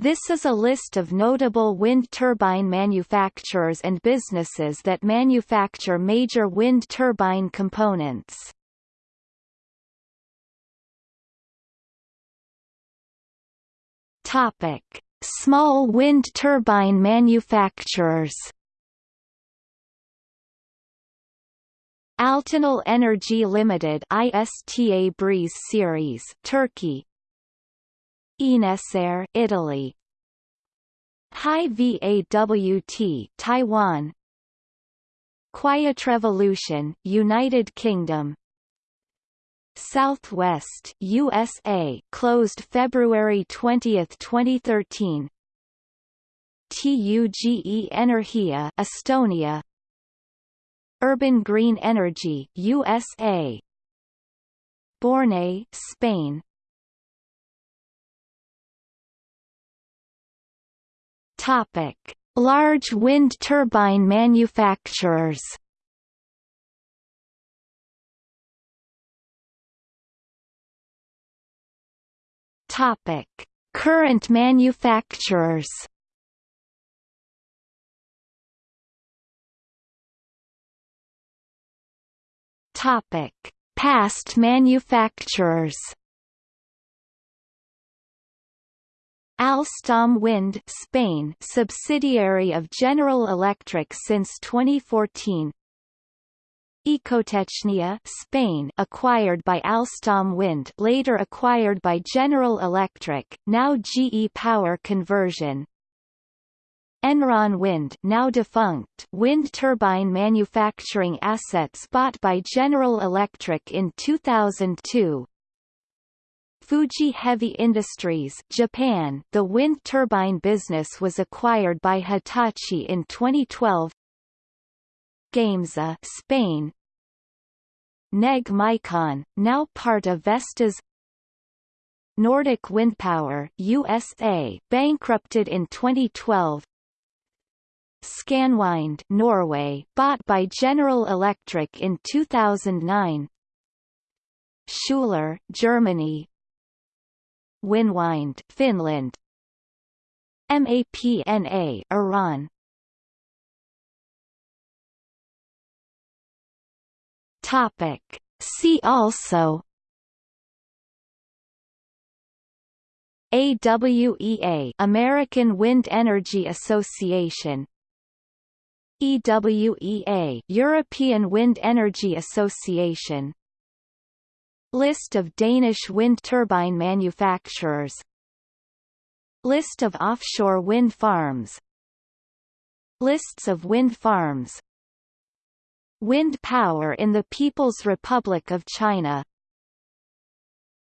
This is a list of notable wind turbine manufacturers and businesses that manufacture major wind turbine components. Topic: Small wind turbine manufacturers. Altinol Energy Limited ISTA Breeze Series Turkey Enessere Italy. HiVAWT Taiwan. Quiet Revolution United Kingdom. Southwest USA closed February 20, 2013 TUGE Energia Estonia. Urban Green Energy USA Bornay Spain Topic: Large wind turbine manufacturers. Topic: Current manufacturers. Topic: Past manufacturers. Alstom Wind Spain subsidiary of General Electric since 2014 Ecotechnia Spain acquired by Alstom Wind later acquired by General Electric, now GE Power Conversion. Enron Wind now defunct wind turbine manufacturing assets bought by General Electric in 2002 Fuji Heavy Industries Japan. The wind turbine business was acquired by Hitachi in 2012 Gamesa Spain. Neg Micon, now part of Vestas Nordic Windpower USA bankrupted in 2012 Scanwind Norway bought by General Electric in 2009 Schuler Germany Winwind Finland. MAPNA Iran. Topic. See also. AWEA American Wind Energy Association. EWEA European Wind Energy Association List of Danish wind turbine manufacturers. List of offshore wind farms. Lists of wind farms. Wind power in the People's Republic of China